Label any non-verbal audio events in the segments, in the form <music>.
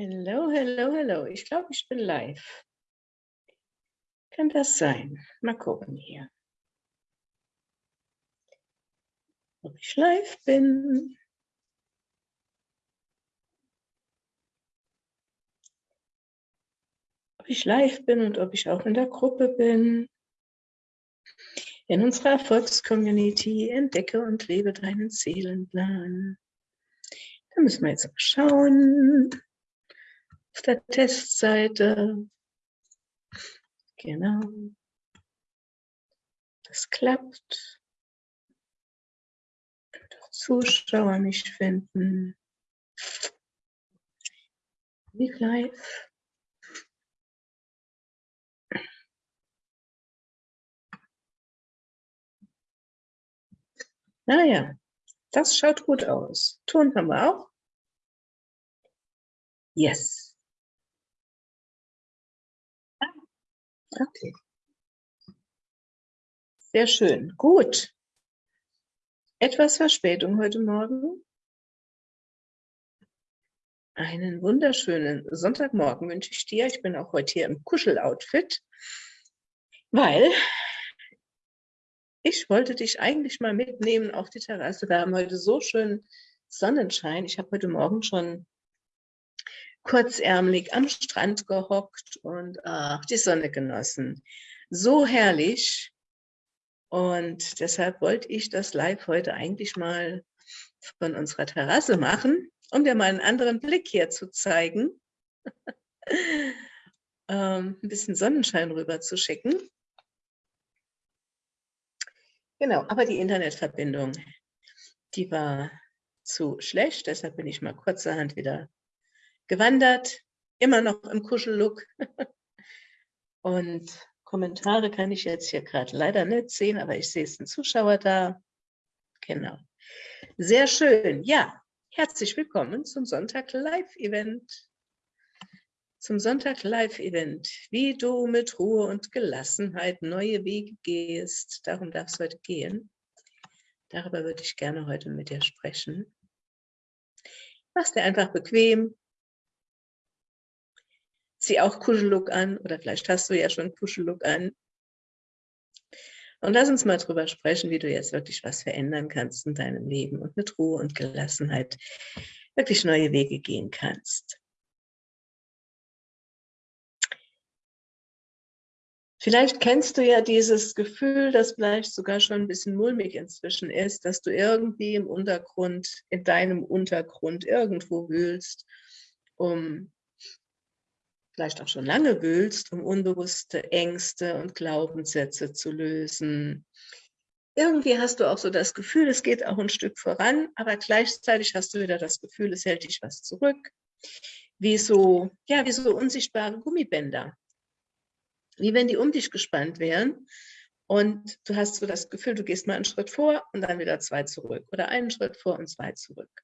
Hello, hello, hello. Ich glaube, ich bin live. Kann das sein? Mal gucken hier. Ob ich live bin. Ob ich live bin und ob ich auch in der Gruppe bin. In unserer Erfolgscommunity entdecke und lebe deinen Seelenplan. Da müssen wir jetzt mal schauen auf der Testseite. Genau. Das klappt. Auch Zuschauer mich finden. Wie live. Naja, das schaut gut aus. Ton haben wir auch. Yes. Okay. Sehr schön. Gut. Etwas Verspätung heute Morgen. Einen wunderschönen Sonntagmorgen wünsche ich dir. Ich bin auch heute hier im Kuscheloutfit, weil ich wollte dich eigentlich mal mitnehmen auf die Terrasse. Wir haben heute so schön Sonnenschein. Ich habe heute Morgen schon kurzärmelig am Strand gehockt und ach, die Sonne genossen. So herrlich. Und deshalb wollte ich das Live heute eigentlich mal von unserer Terrasse machen, um dir mal einen anderen Blick hier zu zeigen. <laughs> ähm, ein bisschen Sonnenschein rüber zu schicken. Genau, aber die Internetverbindung, die war zu schlecht, deshalb bin ich mal kurzerhand wieder gewandert, immer noch im Kuschellook. <laughs> Und Kommentare kann ich jetzt hier gerade leider nicht sehen, aber ich sehe es ein Zuschauer da. Genau. Sehr schön. Ja, herzlich willkommen zum Sonntag Live-Event. Zum Sonntag Live-Event. Wie du mit Ruhe und Gelassenheit neue Wege gehst. Darum darf es heute gehen. Darüber würde ich gerne heute mit dir sprechen. Mach's dir einfach bequem, zieh auch Kuschellook an oder vielleicht hast du ja schon Kuschellook an. Und lass uns mal drüber sprechen, wie du jetzt wirklich was verändern kannst in deinem Leben und mit Ruhe und Gelassenheit wirklich neue Wege gehen kannst. Vielleicht kennst du ja dieses Gefühl, das vielleicht sogar schon ein bisschen mulmig inzwischen ist, dass du irgendwie im Untergrund, in deinem Untergrund irgendwo wühlst, um vielleicht auch schon lange wühlst, um unbewusste Ängste und Glaubenssätze zu lösen. Irgendwie hast du auch so das Gefühl, es geht auch ein Stück voran, aber gleichzeitig hast du wieder das Gefühl, es hält dich was zurück. Wie so, ja, wie so unsichtbare Gummibänder. Wie wenn die um dich gespannt wären und du hast so das Gefühl, du gehst mal einen Schritt vor und dann wieder zwei zurück oder einen Schritt vor und zwei zurück.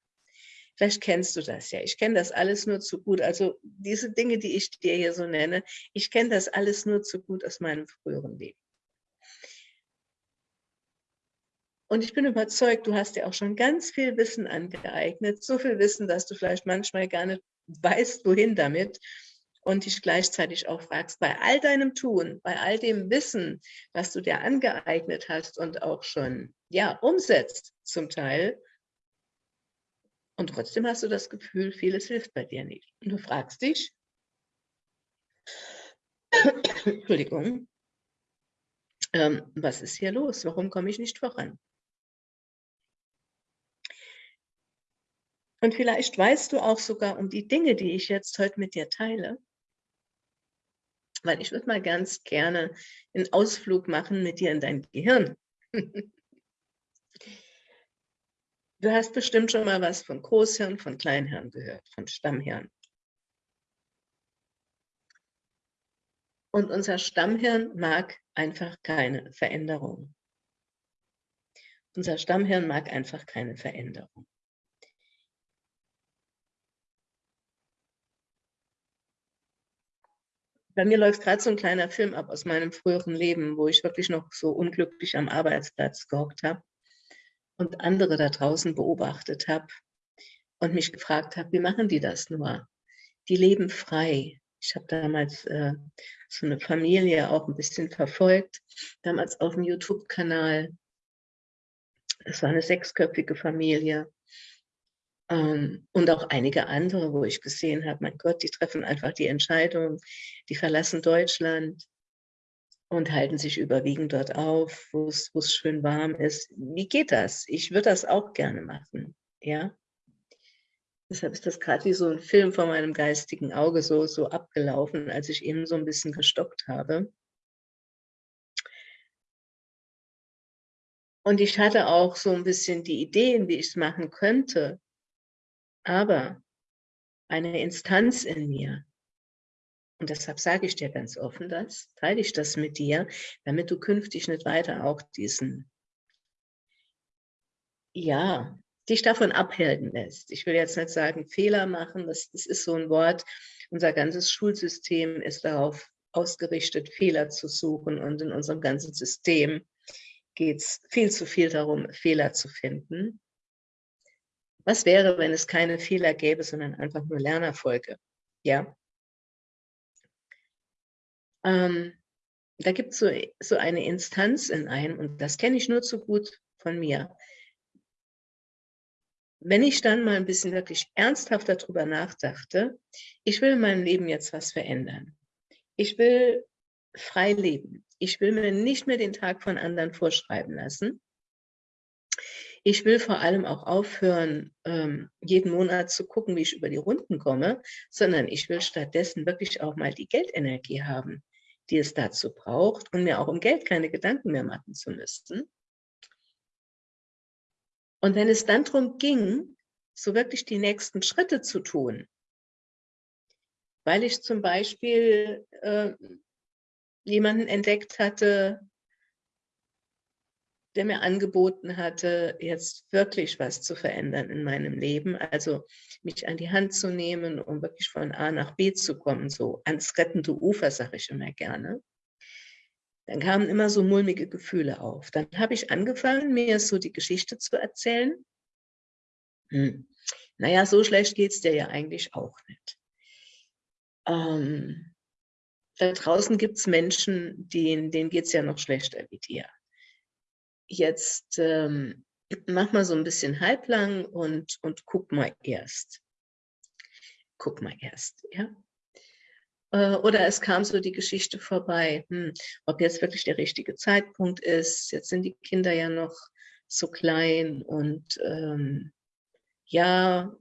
Vielleicht kennst du das ja. Ich kenne das alles nur zu gut. Also diese Dinge, die ich dir hier so nenne, ich kenne das alles nur zu gut aus meinem früheren Leben. Und ich bin überzeugt, du hast dir auch schon ganz viel Wissen angeeignet. So viel Wissen, dass du vielleicht manchmal gar nicht weißt, wohin damit. Und dich gleichzeitig auch fragst, bei all deinem Tun, bei all dem Wissen, was du dir angeeignet hast und auch schon ja, umsetzt zum Teil, und trotzdem hast du das Gefühl, vieles hilft bei dir nicht. Und du fragst dich, Entschuldigung, ähm, was ist hier los? Warum komme ich nicht voran? Und vielleicht weißt du auch sogar um die Dinge, die ich jetzt heute mit dir teile, weil ich würde mal ganz gerne einen Ausflug machen mit dir in dein Gehirn. <laughs> Du hast bestimmt schon mal was von Großhirn, von Kleinhirn gehört, von Stammhirn. Und unser Stammhirn mag einfach keine Veränderung. Unser Stammhirn mag einfach keine Veränderung. Bei mir läuft gerade so ein kleiner Film ab aus meinem früheren Leben, wo ich wirklich noch so unglücklich am Arbeitsplatz gehockt habe und andere da draußen beobachtet habe und mich gefragt habe, wie machen die das nur? die leben frei. Ich habe damals äh, so eine Familie auch ein bisschen verfolgt, damals auf dem YouTube-Kanal. Es war eine sechsköpfige Familie. Ähm, und auch einige andere, wo ich gesehen habe, mein Gott, die treffen einfach die Entscheidung, die verlassen Deutschland und halten sich überwiegend dort auf, wo es schön warm ist. Wie geht das? Ich würde das auch gerne machen, ja. Deshalb ist das gerade wie so ein Film vor meinem geistigen Auge so, so abgelaufen, als ich eben so ein bisschen gestockt habe. Und ich hatte auch so ein bisschen die Ideen, wie ich es machen könnte. Aber eine Instanz in mir, und deshalb sage ich dir ganz offen das, teile ich das mit dir, damit du künftig nicht weiter auch diesen, ja, dich davon abhalten lässt. Ich will jetzt nicht sagen, Fehler machen, das, das ist so ein Wort. Unser ganzes Schulsystem ist darauf ausgerichtet, Fehler zu suchen und in unserem ganzen System geht es viel zu viel darum, Fehler zu finden. Was wäre, wenn es keine Fehler gäbe, sondern einfach nur Lernerfolge? Ja. Ähm, da gibt es so, so eine Instanz in einem, und das kenne ich nur zu gut von mir. Wenn ich dann mal ein bisschen wirklich ernsthaft darüber nachdachte, ich will in meinem Leben jetzt was verändern. Ich will frei leben. Ich will mir nicht mehr den Tag von anderen vorschreiben lassen. Ich will vor allem auch aufhören, ähm, jeden Monat zu gucken, wie ich über die Runden komme, sondern ich will stattdessen wirklich auch mal die Geldenergie haben, die es dazu braucht und mir auch um Geld keine Gedanken mehr machen zu müssen. Und wenn es dann darum ging, so wirklich die nächsten Schritte zu tun, weil ich zum Beispiel äh, jemanden entdeckt hatte, der mir angeboten hatte, jetzt wirklich was zu verändern in meinem Leben, also mich an die Hand zu nehmen, um wirklich von A nach B zu kommen, so ans rettende Ufer, sage ich immer gerne. Dann kamen immer so mulmige Gefühle auf. Dann habe ich angefangen, mir so die Geschichte zu erzählen. Hm. Naja, so schlecht geht es dir ja eigentlich auch nicht. Ähm, da draußen gibt es Menschen, denen, denen geht es ja noch schlechter wie dir jetzt ähm, <clears throat> mach mal so ein bisschen halblang und, und guck mal erst. Guck mal erst, ja. Äh, oder es kam so die Geschichte vorbei, hm, ob jetzt wirklich der richtige Zeitpunkt ist. Jetzt sind die Kinder ja noch so klein und ähm, ja,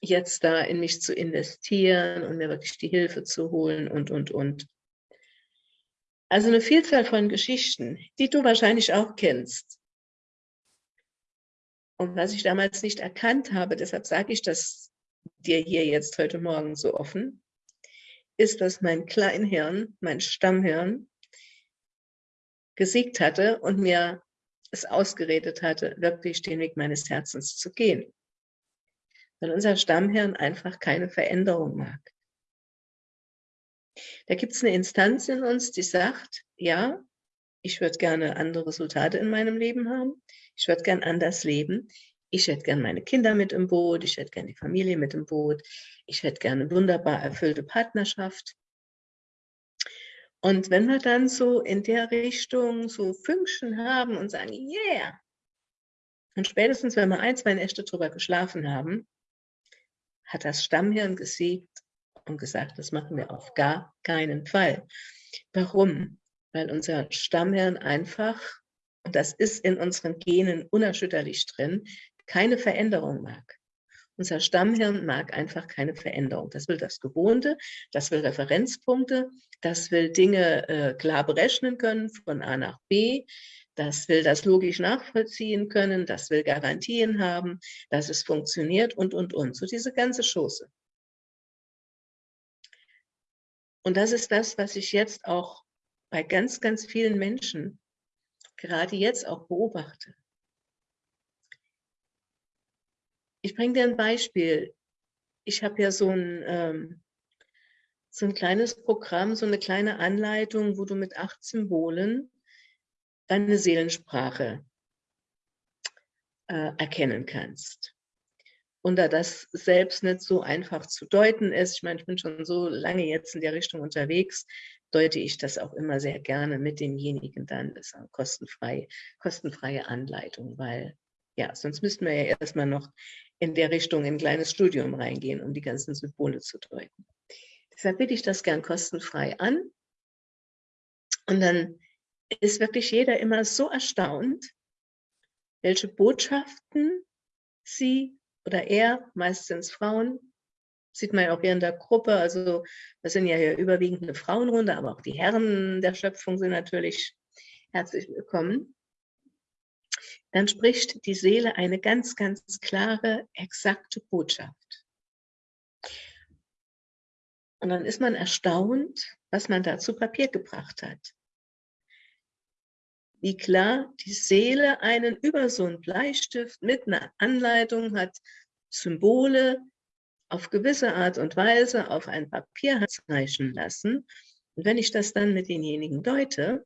jetzt da in mich zu investieren und mir wirklich die Hilfe zu holen und, und, und. Also eine Vielzahl von Geschichten, die du wahrscheinlich auch kennst. Und was ich damals nicht erkannt habe, deshalb sage ich das dir hier jetzt heute Morgen so offen, ist, dass mein Kleinhirn, mein Stammhirn, gesiegt hatte und mir es ausgeredet hatte, wirklich den Weg meines Herzens zu gehen. Weil unser Stammhirn einfach keine Veränderung mag. Da gibt es eine Instanz in uns, die sagt, ja, ich würde gerne andere Resultate in meinem Leben haben. Ich würde gerne anders leben. Ich hätte gerne meine Kinder mit im Boot. Ich hätte gerne die Familie mit im Boot. Ich hätte gerne eine wunderbar erfüllte Partnerschaft. Und wenn wir dann so in der Richtung so Fünkchen haben und sagen, yeah, und spätestens, wenn wir ein, zwei Nächte drüber geschlafen haben, hat das Stammhirn gesiegt und gesagt, das machen wir auf gar keinen Fall. Warum? Weil unser Stammhirn einfach, und das ist in unseren Genen unerschütterlich drin, keine Veränderung mag. Unser Stammhirn mag einfach keine Veränderung. Das will das Gewohnte, das will Referenzpunkte, das will Dinge äh, klar berechnen können von A nach B, das will das logisch nachvollziehen können, das will Garantien haben, dass es funktioniert und, und, und. So diese ganze Schoße. Und das ist das, was ich jetzt auch bei ganz, ganz vielen Menschen gerade jetzt auch beobachte. Ich bringe dir ein Beispiel. Ich habe ja so ein, ähm, so ein kleines Programm, so eine kleine Anleitung, wo du mit acht Symbolen deine Seelensprache äh, erkennen kannst. Und da das selbst nicht so einfach zu deuten ist, ich meine, ich bin schon so lange jetzt in der Richtung unterwegs, deute ich das auch immer sehr gerne mit demjenigen dann, das ist eine kostenfrei, kostenfreie Anleitung, weil ja, sonst müssten wir ja erstmal noch in der Richtung in ein kleines Studium reingehen, um die ganzen Symbole zu deuten. Deshalb biete ich das gern kostenfrei an. Und dann ist wirklich jeder immer so erstaunt, welche Botschaften sie oder er, meistens Frauen, sieht man ja auch hier in der Gruppe, also das sind ja hier überwiegend eine Frauenrunde, aber auch die Herren der Schöpfung sind natürlich herzlich willkommen. Dann spricht die Seele eine ganz, ganz klare, exakte Botschaft. Und dann ist man erstaunt, was man da zu Papier gebracht hat. Wie klar die Seele einen über so einen Bleistift mit einer Anleitung hat, Symbole auf gewisse Art und Weise auf ein Papier zeichnen lassen. Und wenn ich das dann mit denjenigen deute,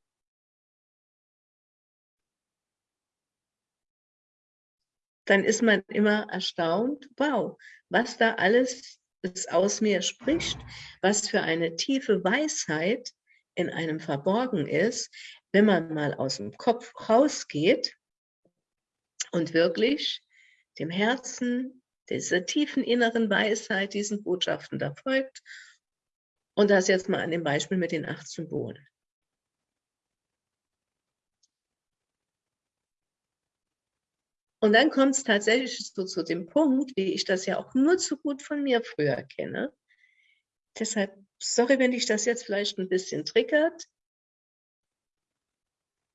dann ist man immer erstaunt, wow, was da alles es aus mir spricht, was für eine tiefe Weisheit in einem verborgen ist, wenn man mal aus dem Kopf rausgeht und wirklich dem Herzen, dieser tiefen inneren Weisheit, diesen Botschaften da folgt. Und das jetzt mal an dem Beispiel mit den acht Symbolen. Und dann kommt es tatsächlich so zu dem Punkt, wie ich das ja auch nur zu gut von mir früher kenne. Deshalb, sorry, wenn dich das jetzt vielleicht ein bisschen triggert.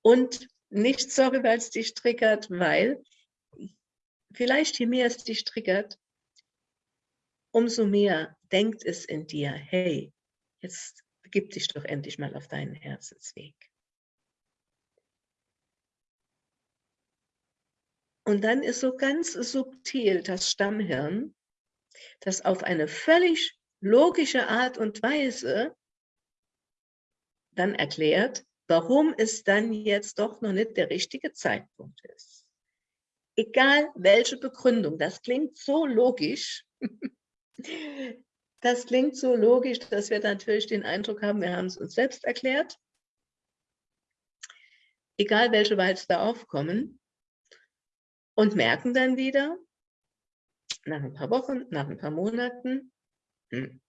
Und nicht sorry, weil es dich triggert, weil vielleicht je mehr es dich triggert, umso mehr denkt es in dir, hey, jetzt begib dich doch endlich mal auf deinen Herzensweg. Und dann ist so ganz subtil das Stammhirn, das auf eine völlig logische Art und Weise dann erklärt, warum es dann jetzt doch noch nicht der richtige Zeitpunkt ist. Egal welche Begründung, das klingt so logisch. <laughs> Das klingt so logisch, dass wir natürlich den Eindruck haben, wir haben es uns selbst erklärt. Egal welche Walz da aufkommen, und merken dann wieder, nach ein paar Wochen, nach ein paar Monaten, hm,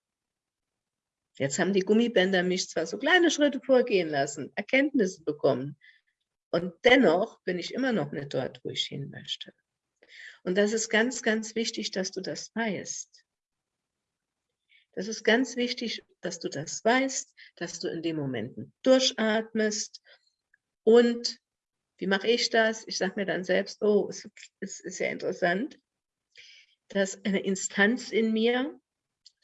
jetzt haben die Gummibänder mich zwar so kleine Schritte vorgehen lassen, Erkenntnisse bekommen, und dennoch bin ich immer noch nicht dort, wo ich hin möchte. Und das ist ganz, ganz wichtig, dass du das weißt. Das ist ganz wichtig, dass du das weißt, dass du in den Momenten durchatmest und wie mache ich das? Ich sage mir dann selbst, oh, es, ist ja interessant, dass eine Instanz in mir,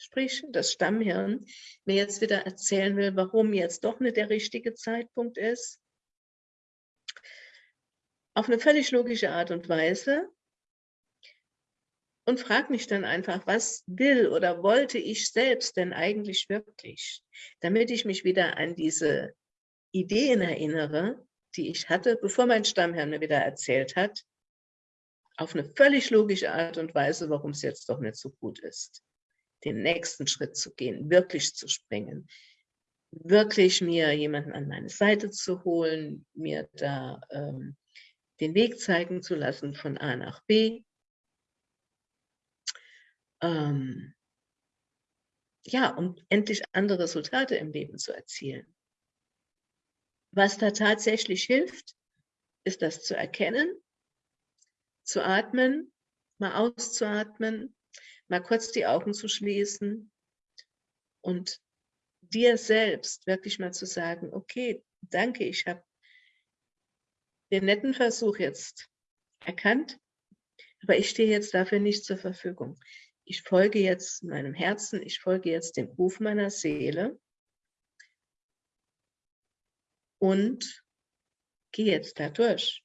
sprich das Stammhirn, mir jetzt wieder erzählen will, warum jetzt doch nicht der richtige Zeitpunkt ist. Auf eine völlig logische Art und Weise. Und frage mich dann einfach, was will oder wollte ich selbst denn eigentlich wirklich? Damit ich mich wieder an diese Ideen erinnere, die ich hatte, bevor mein Stammherr mir wieder erzählt hat, auf eine völlig logische Art und Weise, warum es jetzt doch nicht so gut ist, den nächsten Schritt zu gehen, wirklich zu springen, wirklich mir jemanden an meine Seite zu holen, mir da ähm, den Weg zeigen zu lassen von A nach B. Ähm, ja, um endlich andere Resultate im Leben zu erzielen. Was da tatsächlich hilft, ist das zu erkennen, zu atmen, mal auszuatmen, mal kurz die Augen zu schließen und dir selbst wirklich mal zu sagen, okay, danke, ich habe den netten Versuch jetzt erkannt, aber ich stehe jetzt dafür nicht zur Verfügung. Ich folge jetzt meinem Herzen, ich folge jetzt dem Ruf meiner Seele und gehe jetzt da durch.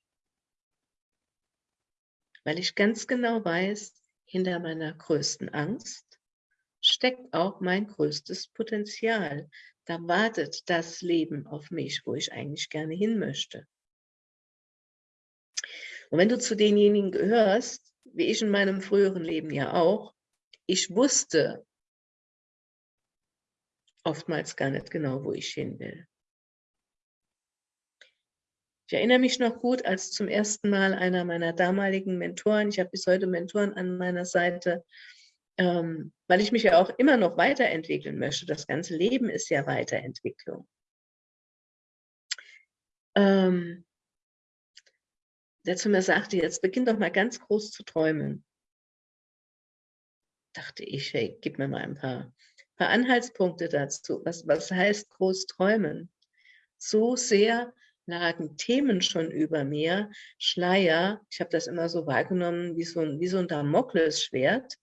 Weil ich ganz genau weiß, hinter meiner größten Angst steckt auch mein größtes Potenzial. Da wartet das Leben auf mich, wo ich eigentlich gerne hin möchte. Und wenn du zu denjenigen gehörst, wie ich in meinem früheren Leben ja auch, ich wusste oftmals gar nicht genau, wo ich hin will. Ich erinnere mich noch gut, als zum ersten Mal einer meiner damaligen Mentoren, ich habe bis heute Mentoren an meiner Seite, ähm, weil ich mich ja auch immer noch weiterentwickeln möchte. Das ganze Leben ist ja Weiterentwicklung. Ähm, der zu mir sagte, jetzt beginn doch mal ganz groß zu träumen. Dachte ich, hey, gib mir mal ein paar, paar Anhaltspunkte dazu. Was, was heißt groß träumen? So sehr lagen Themen schon über mir, Schleier, ich habe das immer so wahrgenommen wie so ein, wie so ein Damoklesschwert,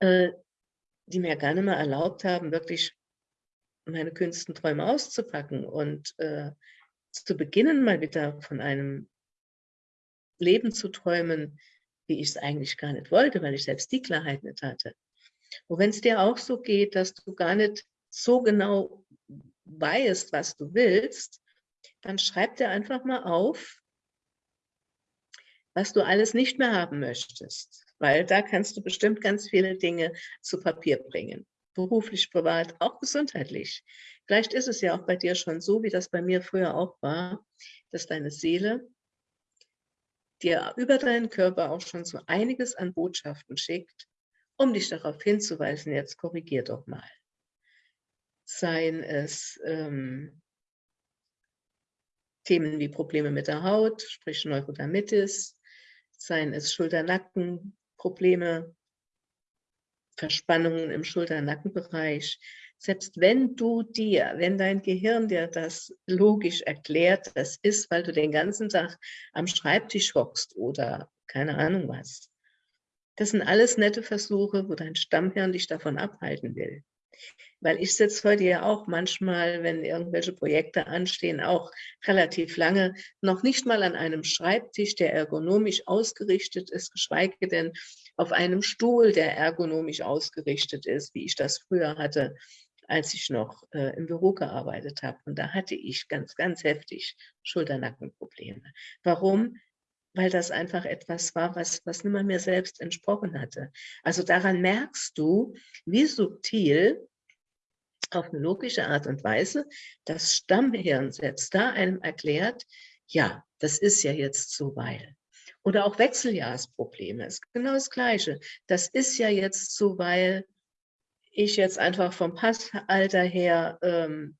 äh, die mir gar nicht mehr erlaubt haben, wirklich meine kühnsten Träume auszupacken und äh, zu beginnen, mal wieder von einem Leben zu träumen, wie ich es eigentlich gar nicht wollte, weil ich selbst die Klarheit nicht hatte. Und wenn es dir auch so geht, dass du gar nicht so genau weißt, was du willst, dann schreib dir einfach mal auf, was du alles nicht mehr haben möchtest. Weil da kannst du bestimmt ganz viele Dinge zu Papier bringen. Beruflich, privat, auch gesundheitlich. Vielleicht ist es ja auch bei dir schon so, wie das bei mir früher auch war, dass deine Seele dir über deinen Körper auch schon so einiges an Botschaften schickt, um dich darauf hinzuweisen, jetzt korrigier doch mal seien es ähm, Themen wie Probleme mit der Haut, sprich Neurodermitis, seien es Schulter-Nacken-Probleme, Verspannungen im Schulter-Nackenbereich. Selbst wenn du dir, wenn dein Gehirn dir das logisch erklärt, das ist, weil du den ganzen Tag am Schreibtisch hockst oder keine Ahnung was. Das sind alles nette Versuche, wo dein Stammhirn dich davon abhalten will. Weil ich sitze heute ja auch manchmal, wenn irgendwelche Projekte anstehen, auch relativ lange, noch nicht mal an einem Schreibtisch, der ergonomisch ausgerichtet ist, geschweige denn auf einem Stuhl, der ergonomisch ausgerichtet ist, wie ich das früher hatte, als ich noch äh, im Büro gearbeitet habe. Und da hatte ich ganz, ganz heftig Schulternackenprobleme. Warum? weil das einfach etwas war, was, was nimmer mir selbst entsprochen hatte. Also daran merkst du, wie subtil auf eine logische Art und Weise das Stammhirn selbst da einem erklärt, ja, das ist ja jetzt so, weil. Oder auch Wechseljahrsprobleme ist genau das Gleiche. Das ist ja jetzt so, weil ich jetzt einfach vom Passalter her, ähm,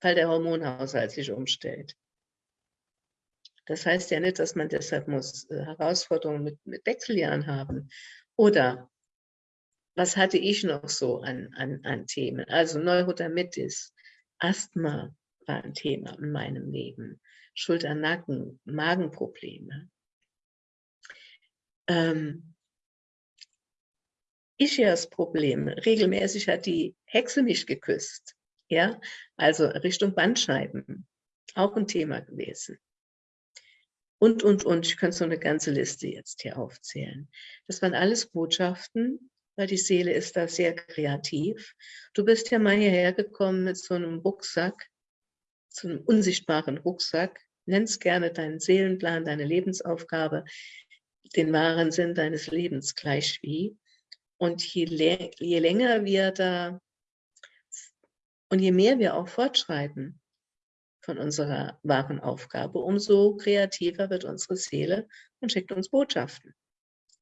weil der Hormonhaushalt sich umstellt. Das heißt ja nicht, dass man deshalb muss äh, Herausforderungen mit, mit Wechseljahren haben. Oder was hatte ich noch so an, an, an Themen? Also Neurodermitis, Asthma war ein Thema in meinem Leben, Schulter-Nacken, Magenprobleme. Ähm, Ischias-Problem, regelmäßig hat die Hexe mich geküsst. Ja, also Richtung Bandscheiben, auch ein Thema gewesen und, und, und. Ich könnte so eine ganze Liste jetzt hier aufzählen. Das waren alles Botschaften, weil die Seele ist da sehr kreativ. Du bist ja mal hierher gekommen mit so einem Rucksack, so einem unsichtbaren Rucksack. Nenn's gerne deinen Seelenplan, deine Lebensaufgabe, den wahren Sinn deines Lebens gleich wie. Und je, je länger wir da und je mehr wir auch fortschreiten, von unserer wahren Aufgabe, umso kreativer wird unsere Seele und schickt uns Botschaften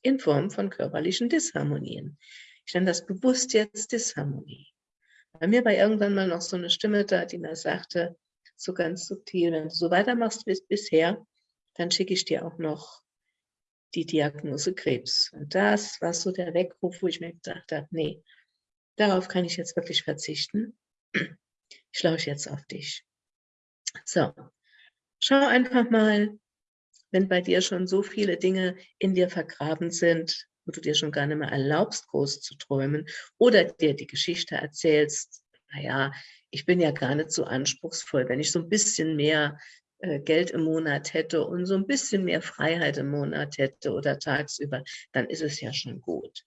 in Form von körperlichen Disharmonien. Ich nenne das bewusst jetzt Disharmonie. Bei mir war irgendwann mal noch so eine Stimme da, die mir sagte, so ganz subtil, wenn du so weitermachst wie bisher, dann schicke ich dir auch noch die Diagnose Krebs. Und das war so der Weckruf, wo ich mir gedacht habe, nee, darauf kann ich jetzt wirklich verzichten. Ich lausche jetzt auf dich. So, schau einfach mal, wenn bei dir schon so viele Dinge in dir vergraben sind, wo du dir schon gar nicht mehr erlaubst, groß zu träumen oder dir die Geschichte erzählst, naja, ich bin ja gar nicht so anspruchsvoll, wenn ich so ein bisschen mehr äh, Geld im Monat hätte und so ein bisschen mehr Freiheit im Monat hätte oder tagsüber, dann ist es ja schon gut.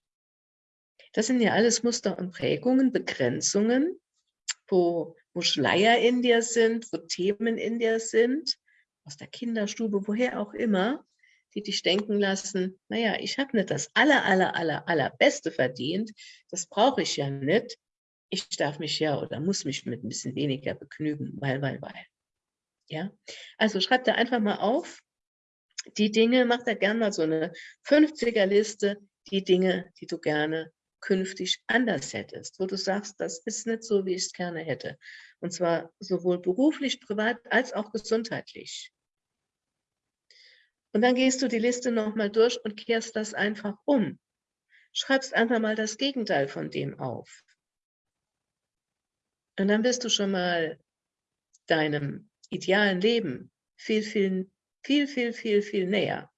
Das sind ja alles Muster und Prägungen, Begrenzungen, wo wo Schleier in dir sind, wo Themen in dir sind, aus der Kinderstube, woher auch immer, die dich denken lassen, naja, ich habe nicht das aller, aller, aller, allerbeste verdient, das brauche ich ja nicht, ich darf mich ja oder muss mich mit ein bisschen weniger begnügen, weil, weil, weil. Ja, also schreib dir einfach mal auf, die Dinge, mach da gerne mal so eine 50er-Liste, die Dinge, die du gerne künftig anders hättest, wo du sagst, das ist nicht so, wie ich es gerne hätte. Und zwar sowohl beruflich, privat als auch gesundheitlich. Und dann gehst du die Liste nochmal durch und kehrst das einfach um. Schreibst einfach mal das Gegenteil von dem auf. Und dann bist du schon mal deinem idealen Leben viel, viel, viel, viel, viel, viel näher,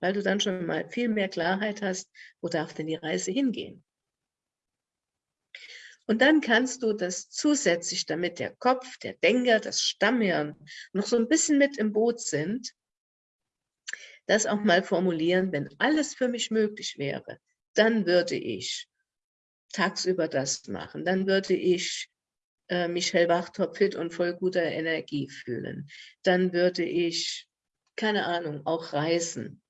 weil du dann schon mal viel mehr Klarheit hast, wo darf denn die Reise hingehen. Und dann kannst du das zusätzlich, damit der Kopf, der Denker, das Stammhirn noch so ein bisschen mit im Boot sind, das auch mal formulieren, wenn alles für mich möglich wäre, dann würde ich tagsüber das machen, dann würde ich äh, mich hellwach, topfit und voll guter Energie fühlen. Dann würde ich, keine Ahnung, auch reisen.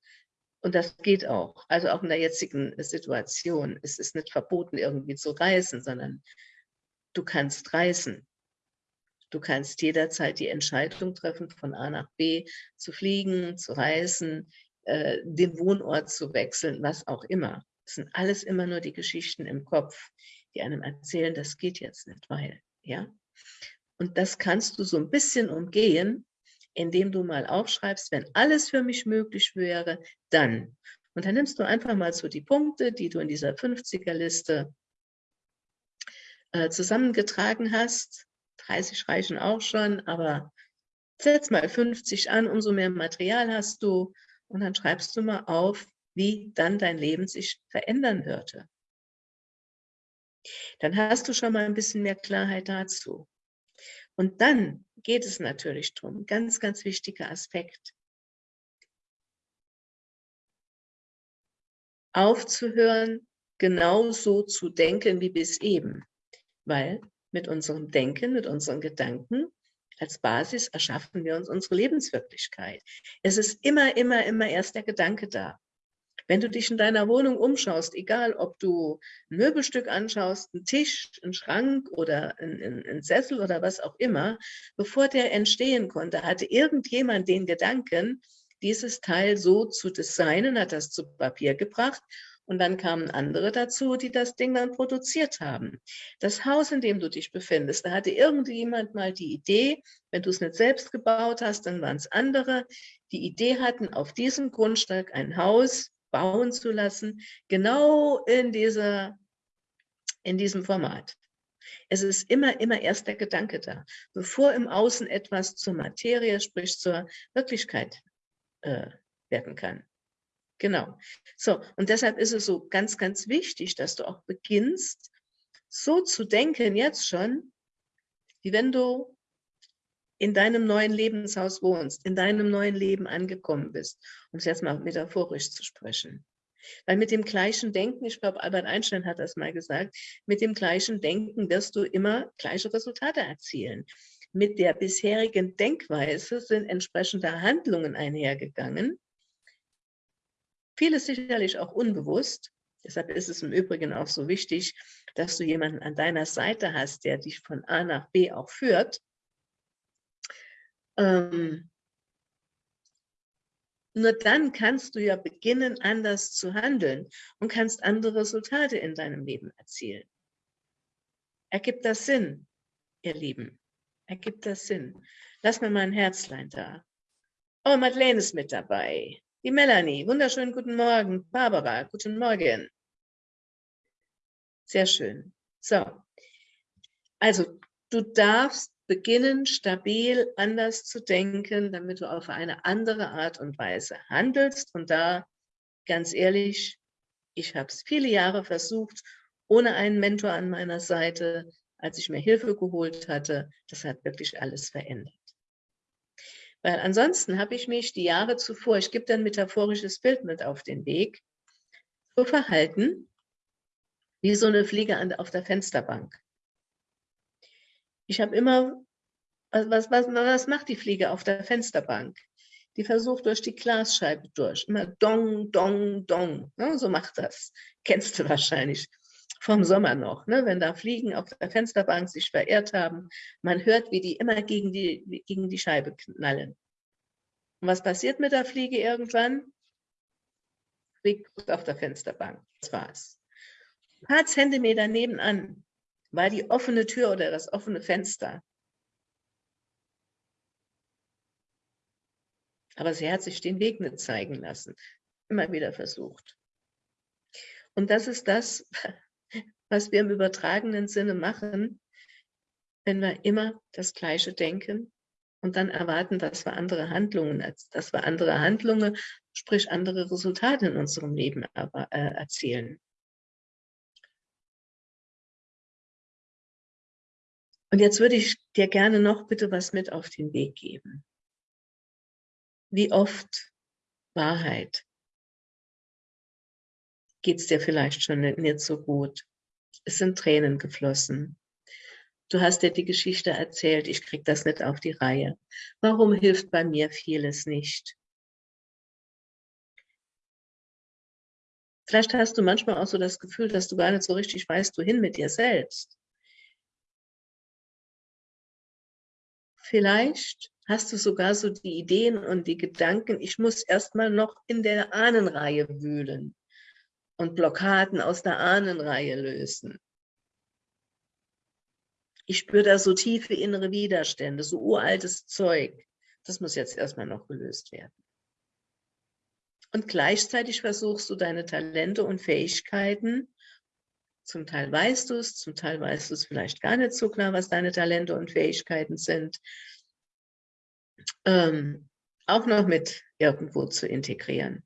Und das geht auch. Also auch in der jetzigen Situation. Es ist nicht verboten, irgendwie zu reisen, sondern du kannst reisen. Du kannst jederzeit die Entscheidung treffen, von A nach B zu fliegen, zu reisen, äh, den Wohnort zu wechseln, was auch immer. Das sind alles immer nur die Geschichten im Kopf, die einem erzählen, das geht jetzt nicht, weil. Ja? Und das kannst du so ein bisschen umgehen, indem du mal aufschreibst, wenn alles für mich möglich wäre, dann. Und dann nimmst du einfach mal so die Punkte, die du in dieser 50er-Liste äh, zusammengetragen hast. 30 reichen auch schon, aber setz mal 50 an, umso mehr Material hast du. Und dann schreibst du mal auf, wie dann dein Leben sich verändern würde dann hast du schon mal ein bisschen mehr Klarheit dazu. Und dann geht es natürlich darum, ganz, ganz wichtiger Aspekt, aufzuhören, genauso zu denken wie bis eben. Weil mit unserem Denken, mit unseren Gedanken als Basis erschaffen wir uns unsere Lebenswirklichkeit. Es ist immer, immer, immer erst der Gedanke da. Wenn du dich in deiner Wohnung umschaust, egal ob du ein Möbelstück anschaust, einen Tisch, einen Schrank oder einen, einen Sessel oder was auch immer, bevor der entstehen konnte, hatte irgendjemand den Gedanken, dieses Teil so zu designen, hat das zu Papier gebracht und dann kamen andere dazu, die das Ding dann produziert haben. Das Haus, in dem du dich befindest, da hatte irgendjemand mal die Idee, wenn du es nicht selbst gebaut hast, dann waren es andere, die Idee hatten, auf diesem Grundstück ein Haus bauen zu lassen, genau in, dieser, in diesem Format. Es ist immer, immer erst der Gedanke da, bevor im Außen etwas zur Materie, sprich zur Wirklichkeit äh, werden kann. Genau. So, und deshalb ist es so ganz, ganz wichtig, dass du auch beginnst, so zu denken jetzt schon, wie wenn du in deinem neuen Lebenshaus wohnst, in deinem neuen Leben angekommen bist, um es jetzt mal metaphorisch zu sprechen. Weil mit dem gleichen Denken, ich glaube, Albert Einstein hat das mal gesagt, mit dem gleichen Denken wirst du immer gleiche Resultate erzielen. Mit der bisherigen Denkweise sind entsprechende Handlungen einhergegangen. Vieles sicherlich auch unbewusst. Deshalb ist es im Übrigen auch so wichtig, dass du jemanden an deiner Seite hast, der dich von A nach B auch führt ähm, nur dann kannst du ja beginnen, anders zu handeln und kannst andere Resultate in deinem Leben erzielen. Ergibt das Sinn, ihr Lieben? Ergibt das Sinn? Lass mir mal ein Herzlein da. Oh, Madeleine ist mit dabei. Die Melanie, wunderschönen guten Morgen. Barbara, guten Morgen. Sehr schön. So, also du darfst beginnen, stabil anders zu denken, damit du auf eine andere Art und Weise handelst. Und da, ganz ehrlich, ich habe es viele Jahre versucht, ohne einen Mentor an meiner Seite, als ich mir Hilfe geholt hatte. Das hat wirklich alles verändert. Weil ansonsten habe ich mich die Jahre zuvor, ich gebe dann metaphorisches Bild mit auf den Weg, so verhalten, wie so eine Fliege auf der Fensterbank. Ich habe immer, was, was, was macht die Fliege auf der Fensterbank? Die versucht durch die Glasscheibe durch. Immer dong, dong, dong. Ne? So macht das. Kennst du wahrscheinlich vom Sommer noch, ne? wenn da Fliegen auf der Fensterbank sich verirrt haben. Man hört, wie die immer gegen die, gegen die Scheibe knallen. Und was passiert mit der Fliege irgendwann? Fliegt auf der Fensterbank. Das war's. Ein paar Zentimeter nebenan war die offene Tür oder das offene Fenster. Aber sie hat sich den Weg nicht zeigen lassen. Immer wieder versucht. Und das ist das, was wir im übertragenen Sinne machen, wenn wir immer das Gleiche denken und dann erwarten, dass wir andere Handlungen, dass wir andere Handlungen, sprich andere Resultate in unserem Leben äh, erzielen. Und jetzt würde ich dir gerne noch bitte was mit auf den Weg geben. Wie oft Wahrheit geht es dir vielleicht schon nicht so gut. Es sind Tränen geflossen. Du hast dir die Geschichte erzählt, ich krieg das nicht auf die Reihe. Warum hilft bei mir vieles nicht? Vielleicht hast du manchmal auch so das Gefühl, dass du gar nicht so richtig weißt, wohin mit dir selbst. Vielleicht hast du sogar so die Ideen und die Gedanken, ich muss erstmal noch in der Ahnenreihe wühlen und Blockaden aus der Ahnenreihe lösen. Ich spüre da so tiefe innere Widerstände, so uraltes Zeug. Das muss jetzt erstmal noch gelöst werden. Und gleichzeitig versuchst du deine Talente und Fähigkeiten zum Teil weißt du es, zum Teil weißt du es vielleicht gar nicht so klar, was deine Talente und Fähigkeiten sind. Ähm, auch noch mit irgendwo zu integrieren.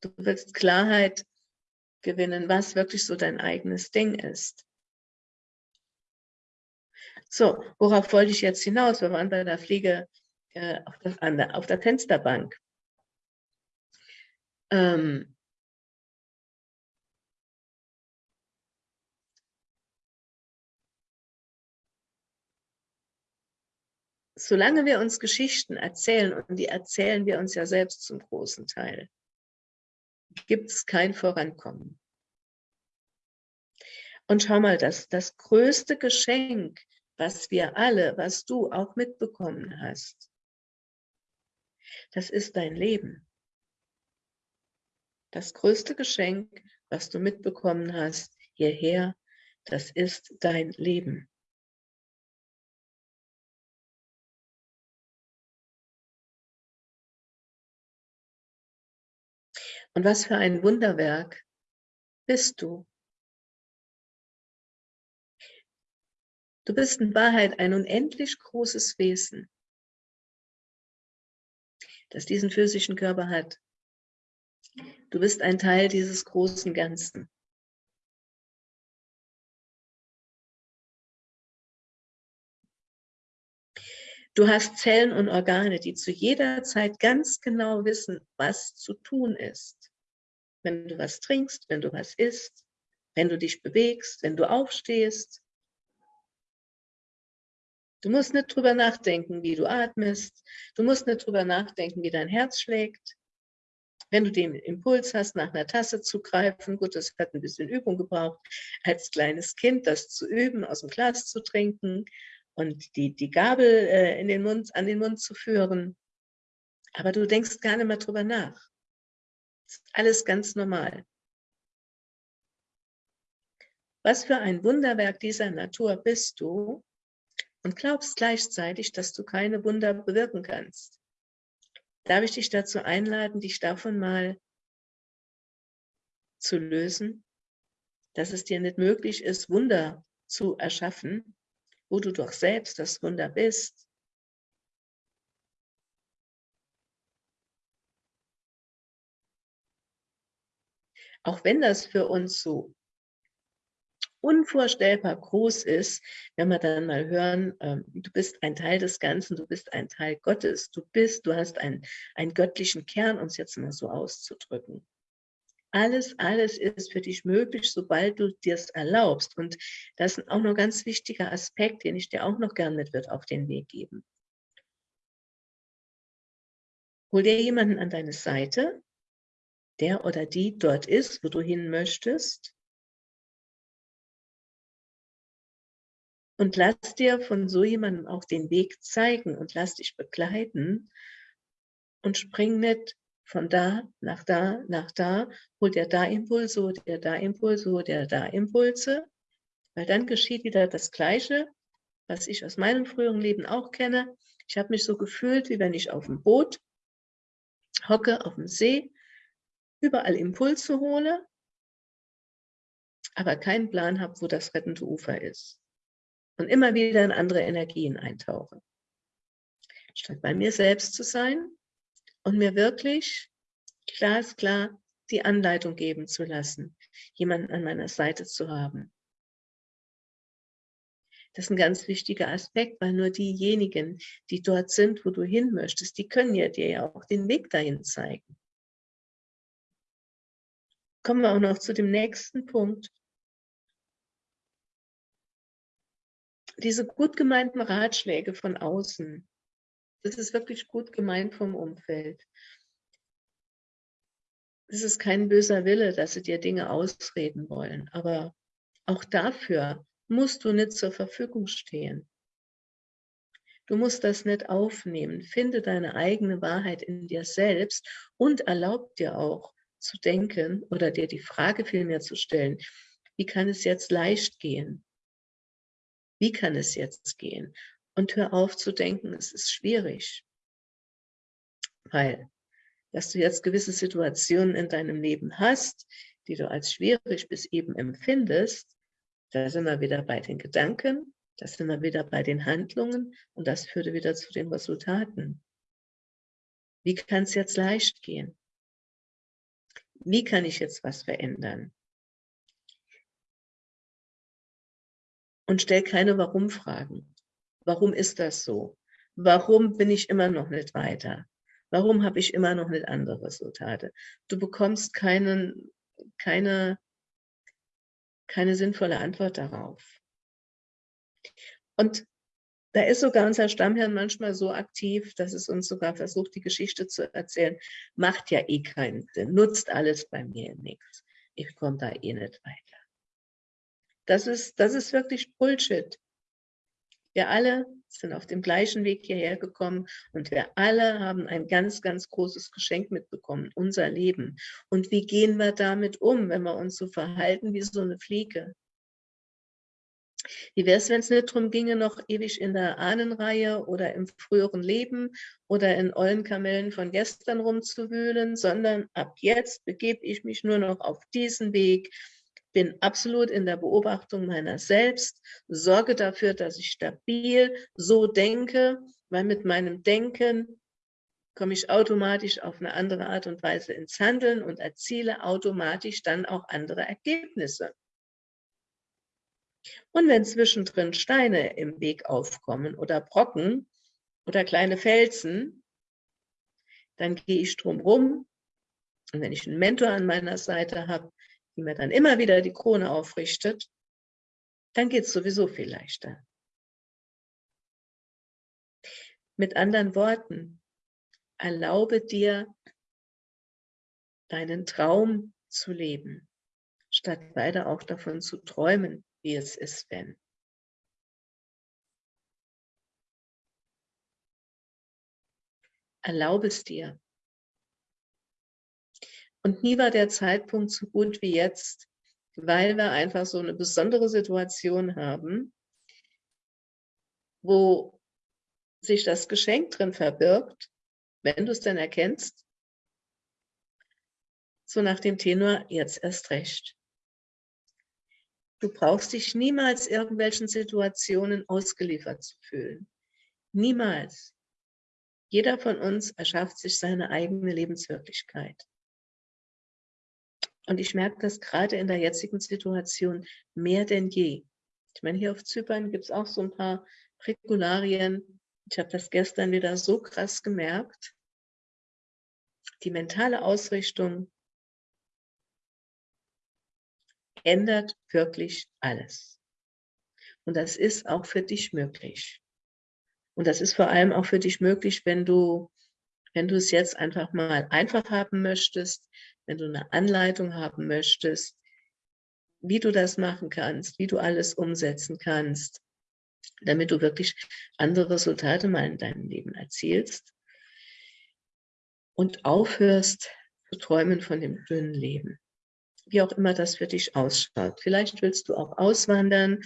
Du willst Klarheit gewinnen, was wirklich so dein eigenes Ding ist. So, worauf wollte ich jetzt hinaus? Wir waren bei der Fliege äh, auf, der, auf, der, Fensterbank. Ähm, solange wir uns Geschichten erzählen, und die erzählen wir uns ja selbst zum großen Teil, gibt es kein Vorankommen. Und schau mal, das, das größte Geschenk, was wir alle, was du auch mitbekommen hast, das ist dein Leben. Das größte Geschenk, was du mitbekommen hast, hierher, das ist dein Leben. Und was für ein Wunderwerk bist du. Du bist in Wahrheit ein unendlich großes Wesen, das diesen physischen Körper hat. Du bist ein Teil dieses großen Ganzen. Du hast Zellen und Organe, die zu jeder Zeit ganz genau wissen, was zu tun ist. Wenn du was trinkst, wenn du was isst, wenn du dich bewegst, wenn du aufstehst. Du musst nicht drüber nachdenken, wie du atmest. Du musst nicht drüber nachdenken, wie dein Herz schlägt. Wenn du den Impuls hast, nach einer Tasse zu greifen, gut, das hat ein bisschen Übung gebraucht, als kleines Kind das zu üben, aus dem Glas zu trinken und die, die Gabel äh, in den Mund, an den Mund zu führen. Aber du denkst gar nicht mehr drüber nach. Alles ganz normal. Was für ein Wunderwerk dieser Natur bist du und glaubst gleichzeitig, dass du keine Wunder bewirken kannst. Darf ich dich dazu einladen, dich davon mal zu lösen, dass es dir nicht möglich ist, Wunder zu erschaffen, wo du doch selbst das Wunder bist. Auch wenn das für uns so unvorstellbar groß ist, wenn wir dann mal hören, ähm, du bist ein Teil des Ganzen, du bist ein Teil Gottes, du bist, du hast einen, einen göttlichen Kern, es jetzt mal so auszudrücken. Alles, alles ist für dich möglich, sobald du dir es erlaubst. Und das ist auch noch ein ganz wichtiger Aspekt, den ich dir auch noch gern mit wird auf den Weg geben. Hol dir jemanden an deine Seite, der oder die dort ist, wo du hin möchtest. Und lass dir von so jemandem auch den Weg zeigen und lass dich begleiten und spring nicht von da nach da nach da, hol dir da Impulse, hol dir da Impulse, hol dir da Impulse, weil dann geschieht wieder das Gleiche, was ich aus meinem früheren Leben auch kenne. Ich habe mich so gefühlt, wie wenn ich auf dem Boot hocke, auf dem See, überall Impulse hole, aber keinen Plan habe, wo das rettende Ufer ist. Und immer wieder in andere Energien eintauche. Statt bei mir selbst zu sein und mir wirklich glasklar die Anleitung geben zu lassen, jemanden an meiner Seite zu haben. Das ist ein ganz wichtiger Aspekt, weil nur diejenigen, die dort sind, wo du hin möchtest, die können ja dir ja auch den Weg dahin zeigen. Kommen wir auch noch zu dem nächsten Punkt. Diese gut gemeinten Ratschläge von außen, das ist wirklich gut gemeint vom Umfeld. Es ist kein böser Wille, dass sie dir Dinge ausreden wollen, aber auch dafür musst du nicht zur Verfügung stehen. Du musst das nicht aufnehmen. Finde deine eigene Wahrheit in dir selbst und erlaub dir auch zu denken oder dir die Frage vielmehr zu stellen, wie kann es jetzt leicht gehen? Wie kann es jetzt gehen? Und hör auf zu denken, es ist schwierig. Weil, dass du jetzt gewisse Situationen in deinem Leben hast, die du als schwierig bis eben empfindest, da sind wir wieder bei den Gedanken, da sind wir wieder bei den Handlungen und das führt wieder zu den Resultaten. Wie kann es jetzt leicht gehen? Wie kann ich jetzt was verändern? Und stell keine Warum-Fragen. Warum ist das so? Warum bin ich immer noch nicht weiter? Warum habe ich immer noch nicht andere Resultate? Du bekommst keinen, keine keine sinnvolle Antwort darauf. Und da ist sogar unser Stammhirn manchmal so aktiv, dass es uns sogar versucht, die Geschichte zu erzählen. Macht ja eh keinen Sinn, nutzt alles bei mir nichts. Ich komme da eh nicht weiter. Das ist, das ist wirklich Bullshit. Wir alle sind auf dem gleichen Weg hierher gekommen und wir alle haben ein ganz, ganz großes Geschenk mitbekommen, unser Leben. Und wie gehen wir damit um, wenn wir uns so verhalten wie so eine Fliege? Wie wäre es, wenn es nicht darum ginge, noch ewig in der Ahnenreihe oder im früheren Leben oder in Eulenkamellen von gestern rumzuwühlen, sondern ab jetzt begebe ich mich nur noch auf diesen Weg, bin absolut in der Beobachtung meiner selbst, sorge dafür, dass ich stabil so denke, weil mit meinem Denken komme ich automatisch auf eine andere Art und Weise ins Handeln und erziele automatisch dann auch andere Ergebnisse. Und wenn zwischendrin Steine im Weg aufkommen oder Brocken oder kleine Felsen, dann gehe ich drum rum. Und wenn ich einen Mentor an meiner Seite habe, die mir dann immer wieder die Krone aufrichtet, dann geht es sowieso viel leichter. Mit anderen Worten, erlaube dir, deinen Traum zu leben, statt weiter auch davon zu träumen, wie es ist, wenn. Erlaube es dir, und nie war der Zeitpunkt so gut wie jetzt, weil wir einfach so eine besondere Situation haben, wo sich das Geschenk drin verbirgt, wenn du es denn erkennst, so nach dem Tenor, jetzt erst recht. Du brauchst dich niemals irgendwelchen Situationen ausgeliefert zu fühlen. Niemals. Jeder von uns erschafft sich seine eigene Lebenswirklichkeit. Und ich merke das gerade in der jetzigen Situation mehr denn je. Ich meine, hier auf Zypern gibt es auch so ein paar Regularien. Ich habe das gestern wieder so krass gemerkt. Die mentale Ausrichtung ändert wirklich alles. Und das ist auch für dich möglich. Und das ist vor allem auch für dich möglich, wenn du Wenn du es jetzt einfach mal einfach haben möchtest, wenn du eine Anleitung haben möchtest, wie du das machen kannst, wie du alles umsetzen kannst, damit du wirklich andere Resultate mal in deinem Leben erzielst und aufhörst zu träumen von dem dünnen Leben. Wie auch immer das für dich ausschaut. Vielleicht willst du auch auswandern,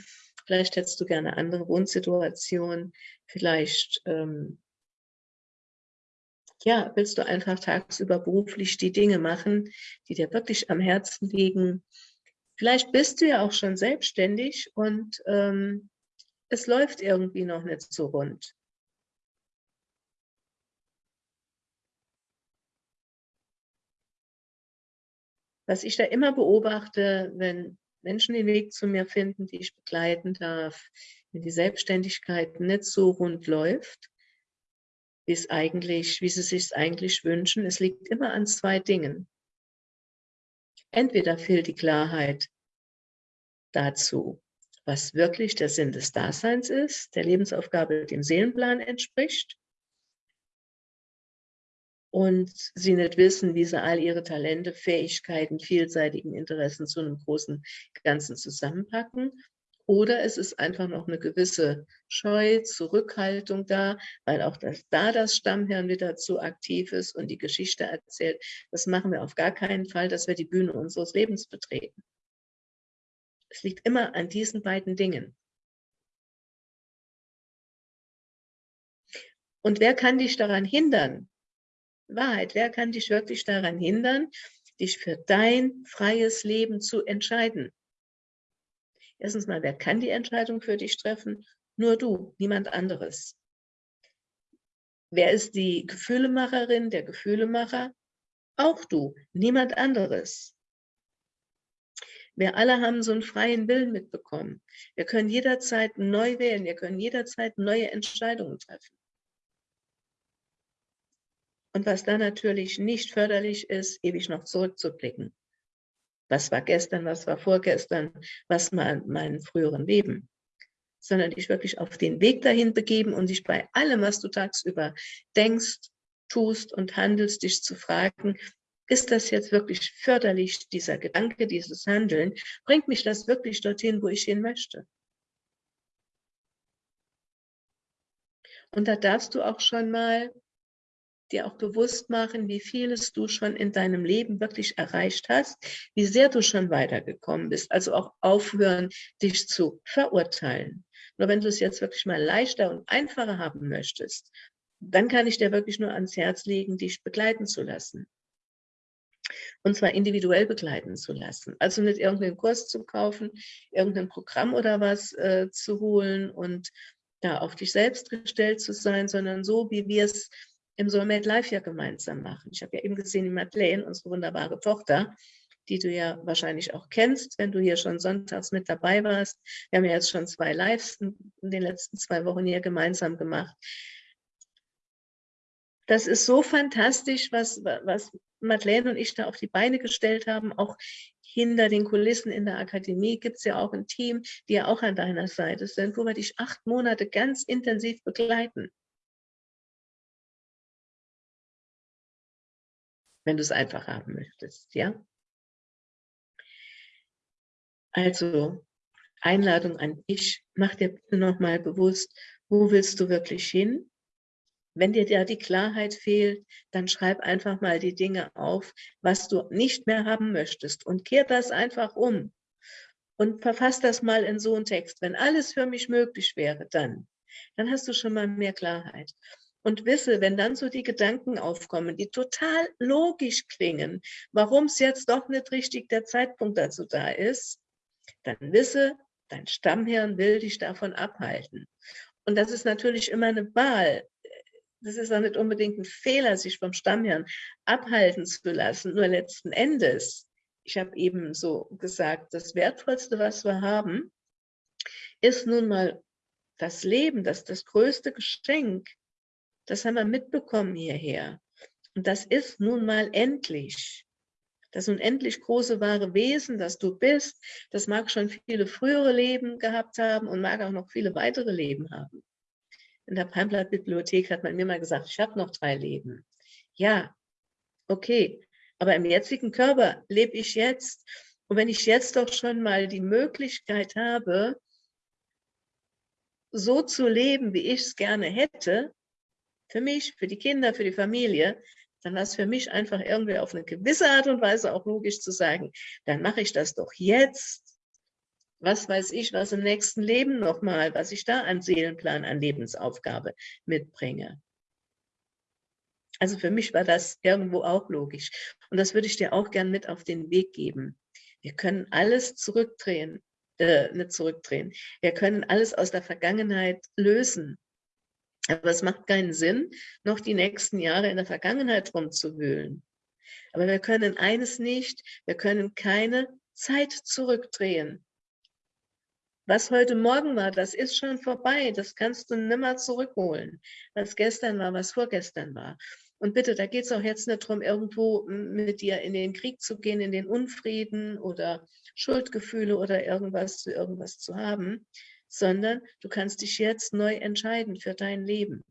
vielleicht hättest du gerne andere Wohnsituationen, vielleicht ähm, ja, willst du einfach tagsüber beruflich die Dinge machen, die dir wirklich am Herzen liegen. Vielleicht bist du ja auch schon selbstständig und ähm, es läuft irgendwie noch nicht so rund. Was ich da immer beobachte, wenn Menschen den Weg zu mir finden, die ich begleiten darf, wenn die Selbstständigkeit nicht so rund läuft, wie es eigentlich, wie sie sich eigentlich wünschen, es liegt immer an zwei Dingen. Entweder fehlt die Klarheit dazu, was wirklich der Sinn des Daseins ist, der Lebensaufgabe dem Seelenplan entspricht, und sie nicht wissen, wie sie all ihre Talente, Fähigkeiten, vielseitigen Interessen zu einem großen Ganzen zusammenpacken. Oder es ist einfach noch eine gewisse Scheu, Zurückhaltung da, weil auch das, da das Stammhirn wieder zu aktiv ist und die Geschichte erzählt. Das machen wir auf gar keinen Fall, dass wir die Bühne unseres Lebens betreten. Es liegt immer an diesen beiden Dingen. Und wer kann dich daran hindern? Wahrheit, wer kann dich wirklich daran hindern, dich für dein freies Leben zu entscheiden? Erstens mal, wer kann die Entscheidung für dich treffen? Nur du, niemand anderes. Wer ist die Gefühlemacherin, der Gefühlemacher? Auch du, niemand anderes. Wir alle haben so einen freien Willen mitbekommen. Wir können jederzeit neu wählen, wir können jederzeit neue Entscheidungen treffen. Und was da natürlich nicht förderlich ist, ewig noch zurückzublicken. Was war gestern, was war vorgestern, was war in meinem früheren Leben. Sondern dich wirklich auf den Weg dahin begeben und dich bei allem, was du tagsüber denkst, tust und handelst, dich zu fragen, ist das jetzt wirklich förderlich, dieser Gedanke, dieses Handeln? Bringt mich das wirklich dorthin, wo ich hin möchte? Und da darfst du auch schon mal dir auch bewusst machen, wie vieles du schon in deinem Leben wirklich erreicht hast, wie sehr du schon weitergekommen bist. Also auch aufhören, dich zu verurteilen. Nur wenn du es jetzt wirklich mal leichter und einfacher haben möchtest, dann kann ich dir wirklich nur ans Herz legen, dich begleiten zu lassen und zwar individuell begleiten zu lassen. Also nicht irgendeinen Kurs zu kaufen, irgendein Programm oder was äh, zu holen und da auf dich selbst gestellt zu sein, sondern so, wie wir es im Soulmate Life ja gemeinsam machen. Ich habe ja eben gesehen, die Madeleine, unsere wunderbare Tochter, die du ja wahrscheinlich auch kennst, wenn du hier schon sonntags mit dabei warst. Wir haben ja jetzt schon zwei Lives in den letzten zwei Wochen hier gemeinsam gemacht. Das ist so fantastisch, was, was Madeleine und ich da auf die Beine gestellt haben, auch hinter den Kulissen in der Akademie gibt es ja auch ein Team, die ja auch an deiner Seite sind, wo wir dich acht Monate ganz intensiv begleiten. Wenn du es einfach haben möchtest, ja? Also, Einladung an dich, mach dir bitte nochmal bewusst, wo willst du wirklich hin? Wenn dir da die Klarheit fehlt, dann schreib einfach mal die Dinge auf, was du nicht mehr haben möchtest und kehr das einfach um und verfass das mal in so einen Text. Wenn alles für mich möglich wäre, dann, dann hast du schon mal mehr Klarheit. Und wisse, wenn dann so die Gedanken aufkommen, die total logisch klingen, warum es jetzt doch nicht richtig der Zeitpunkt dazu da ist, dann wisse, dein Stammhirn will dich davon abhalten. Und das ist natürlich immer eine Wahl das ist auch nicht unbedingt ein Fehler, sich vom Stammhirn abhalten zu lassen. Nur letzten Endes, ich habe eben so gesagt, das Wertvollste, was wir haben, ist nun mal das Leben, das das größte Geschenk. Das haben wir mitbekommen hierher. Und das ist nun mal endlich. Das unendlich große wahre Wesen, das du bist, das mag schon viele frühere Leben gehabt haben und mag auch noch viele weitere Leben haben in der Palmblatt-Bibliothek hat man mir mal gesagt, ich habe noch drei Leben. Ja, okay. Aber im jetzigen Körper lebe ich jetzt. Und wenn ich jetzt doch schon mal die Möglichkeit habe, so zu leben, wie ich es gerne hätte, für mich, für die Kinder, für die Familie, dann war es für mich einfach irgendwie auf eine gewisse Art und Weise auch logisch zu sagen, dann mache ich das doch jetzt. Was weiß ich, was im nächsten Leben nochmal, was ich da an Seelenplan, an Lebensaufgabe mitbringe. Also für mich war das irgendwo auch logisch. Und das würde ich dir auch gern mit auf den Weg geben. Wir können alles zurückdrehen, äh, nicht zurückdrehen. Wir können alles aus der Vergangenheit lösen. Aber es macht keinen Sinn, noch die nächsten Jahre in der Vergangenheit rumzuwühlen. Aber wir können eines nicht, wir können keine Zeit zurückdrehen. Was heute Morgen war, das ist schon vorbei. Das kannst du nimmer zurückholen. Was gestern war, was vorgestern war. Und bitte, da geht es auch jetzt nicht darum, irgendwo mit dir in den Krieg zu gehen, in den Unfrieden oder Schuldgefühle oder irgendwas zu irgendwas zu haben, sondern du kannst dich jetzt neu entscheiden für dein Leben.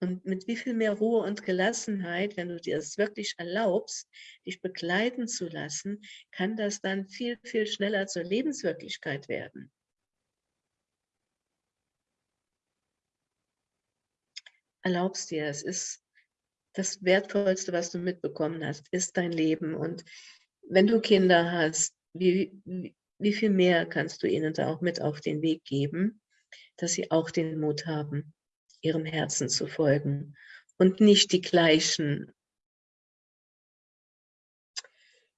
Und mit wie viel mehr Ruhe und Gelassenheit, wenn du dir es wirklich erlaubst, dich begleiten zu lassen, kann das dann viel, viel schneller zur Lebenswirklichkeit werden. erlaubst dir, es ist das Wertvollste, was du mitbekommen hast, ist dein Leben. Und wenn du Kinder hast, wie, wie, wie viel mehr kannst du ihnen da auch mit auf den Weg geben, dass sie auch den Mut haben, ihrem Herzen zu folgen und nicht die gleichen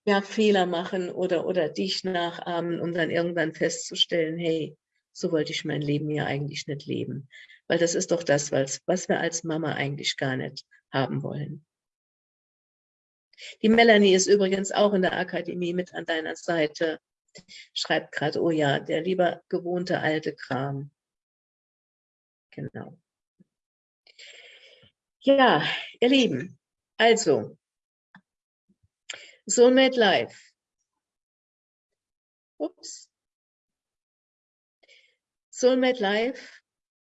ja, Fehler machen oder, oder dich nachahmen, um dann irgendwann festzustellen, hey, so wollte ich mein Leben ja eigentlich nicht leben. Weil das ist doch das, was, was wir als Mama eigentlich gar nicht haben wollen. Die Melanie ist übrigens auch in der Akademie mit an deiner Seite. Schreibt gerade, oh ja, der lieber gewohnte alte Kram. Genau. Ja, ihr Lieben, also, Soulmate Life. Ups. Soulmate Life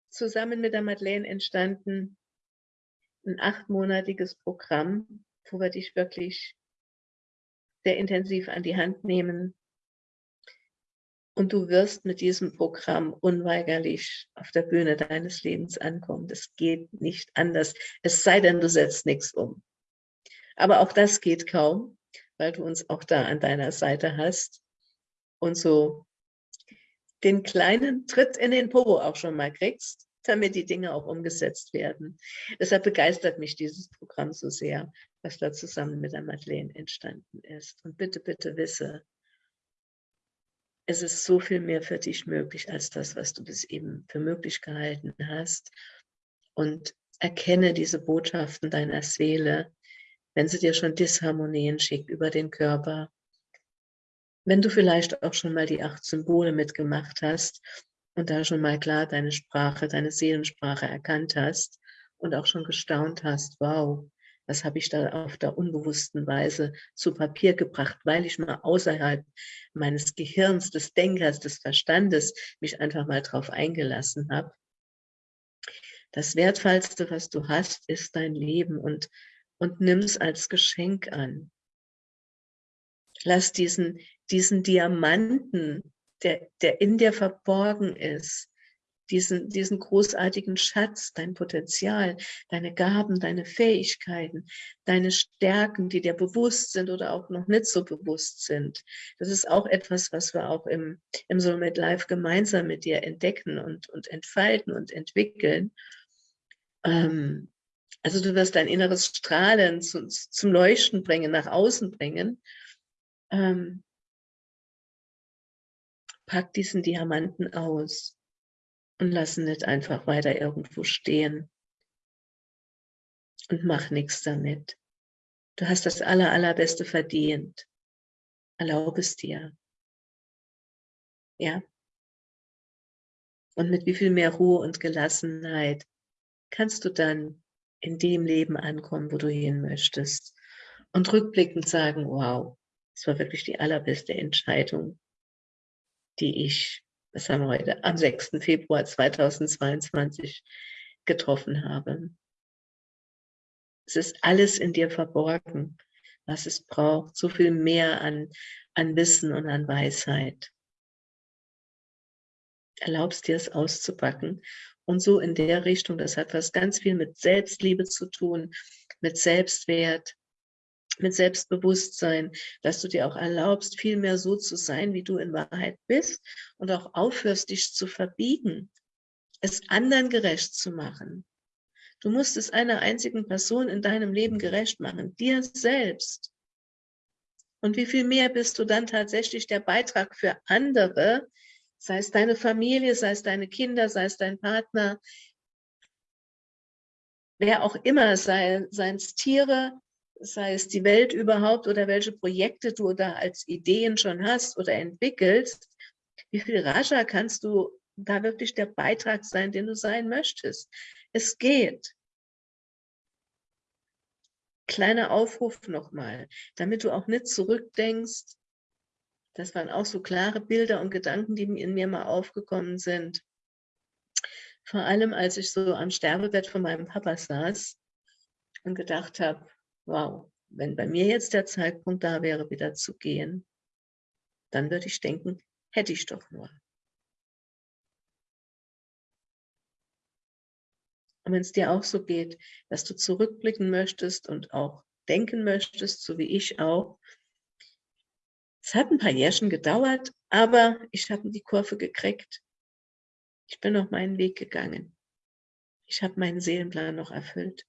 zusammen mit der Madeleine entstanden, ein achtmonatiges Programm, wo wir dich wirklich sehr intensiv an die Hand nehmen. Und du wirst mit diesem Programm unweigerlich auf der Bühne deines Lebens ankommen. Das geht nicht anders, es sei denn, du setzt nichts um. Aber auch das geht kaum, weil du uns auch da an deiner Seite hast und so den kleinen Tritt in den Popo auch schon mal kriegst, damit die Dinge auch umgesetzt werden. Deshalb begeistert mich dieses Programm so sehr, was da zusammen mit der Madeleine entstanden ist. Und bitte, bitte wisse, es ist so viel mehr für dich möglich als das, was du bis eben für möglich gehalten hast. Und erkenne diese Botschaften deiner Seele, wenn sie dir schon Disharmonien schickt über den Körper, wenn du vielleicht auch schon mal die acht Symbole mitgemacht hast und da schon mal klar deine Sprache, deine Seelensprache erkannt hast und auch schon gestaunt hast, wow, was habe ich da auf der unbewussten Weise zu Papier gebracht, weil ich mal außerhalb meines Gehirns, des Denkers, des Verstandes mich einfach mal drauf eingelassen habe. Das Wertvollste, was du hast, ist dein Leben und, und nimm es als Geschenk an. Lass diesen, diesen Diamanten, der, der in dir verborgen ist, diesen, diesen großartigen Schatz, dein Potenzial, deine Gaben, deine Fähigkeiten, deine Stärken, die dir bewusst sind oder auch noch nicht so bewusst sind. Das ist auch etwas, was wir auch im, im Soulmate Life gemeinsam mit dir entdecken und, und entfalten und entwickeln. Ähm, also du wirst dein inneres Strahlen zu, zum Leuchten bringen, nach außen bringen ähm, pack diesen Diamanten aus und lass ihn nicht einfach weiter irgendwo stehen und mach nichts damit. Du hast das aller, allerbeste verdient. Erlaube es dir. Ja? Und mit wie viel mehr Ruhe und Gelassenheit kannst du dann in dem Leben ankommen, wo du hin möchtest. Und rückblickend sagen, wow, es war wirklich die allerbeste Entscheidung, die ich, was haben wir heute, am 6. Februar 2022 getroffen habe. Es ist alles in dir verborgen, was es braucht. So viel mehr an, an Wissen und an Weisheit. Erlaubst dir es auszupacken. Und so in der Richtung, das hat was ganz viel mit Selbstliebe zu tun, mit Selbstwert, mit Selbstbewusstsein, dass du dir auch erlaubst, viel mehr so zu sein, wie du in Wahrheit bist und auch aufhörst, dich zu verbiegen, es anderen gerecht zu machen. Du musst es einer einzigen Person in deinem Leben gerecht machen, dir selbst. Und wie viel mehr bist du dann tatsächlich der Beitrag für andere, sei es deine Familie, sei es deine Kinder, sei es dein Partner, wer auch immer, sei, seien es Tiere, sei es die Welt überhaupt oder welche Projekte du da als Ideen schon hast oder entwickelst, wie viel rascher kannst du da wirklich der Beitrag sein, den du sein möchtest. Es geht. Kleiner Aufruf nochmal, damit du auch nicht zurückdenkst. Das waren auch so klare Bilder und Gedanken, die in mir mal aufgekommen sind. Vor allem, als ich so am Sterbebett von meinem Papa saß und gedacht habe, wow, wenn bei mir jetzt der Zeitpunkt da wäre, wieder zu gehen, dann würde ich denken, hätte ich doch nur. Und wenn es dir auch so geht, dass du zurückblicken möchtest und auch denken möchtest, so wie ich auch. Es hat ein paar Jährchen gedauert, aber ich habe die Kurve gekriegt. Ich bin auf meinen Weg gegangen. Ich habe meinen Seelenplan noch erfüllt.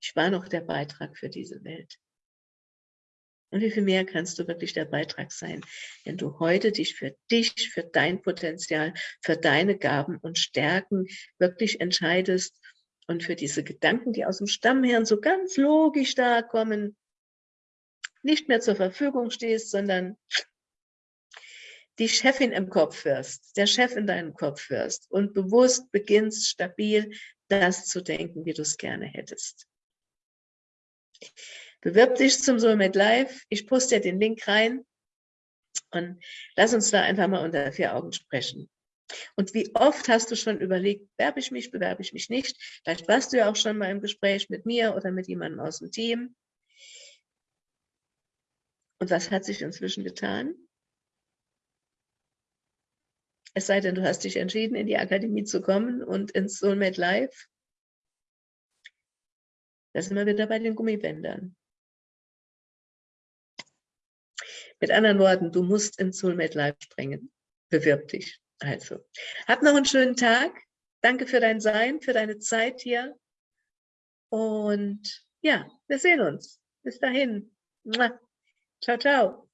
Ich war noch der Beitrag für diese Welt. Und wie viel mehr kannst du wirklich der Beitrag sein, wenn du heute dich für dich, für dein Potenzial, für deine Gaben und Stärken wirklich entscheidest und für diese Gedanken, die aus dem Stammhirn so ganz logisch da kommen, nicht mehr zur Verfügung stehst, sondern die Chefin im Kopf wirst, der Chef in deinem Kopf wirst und bewusst beginnst, stabil das zu denken, wie du es gerne hättest. Bewirb dich zum Soulmate Live. Ich poste dir den Link rein und lass uns da einfach mal unter vier Augen sprechen. Und wie oft hast du schon überlegt, werbe ich mich, bewerbe ich mich nicht? Vielleicht warst du ja auch schon mal im Gespräch mit mir oder mit jemandem aus dem Team. Und was hat sich inzwischen getan? Es sei denn, du hast dich entschieden, in die Akademie zu kommen und ins Soulmate Live. Da sind wir wieder bei den Gummibändern. Mit anderen Worten, du musst ins Soulmate Live springen. Bewirb dich. Also, hab noch einen schönen Tag. Danke für dein Sein, für deine Zeit hier. Und ja, wir sehen uns. Bis dahin. Ciao, ciao.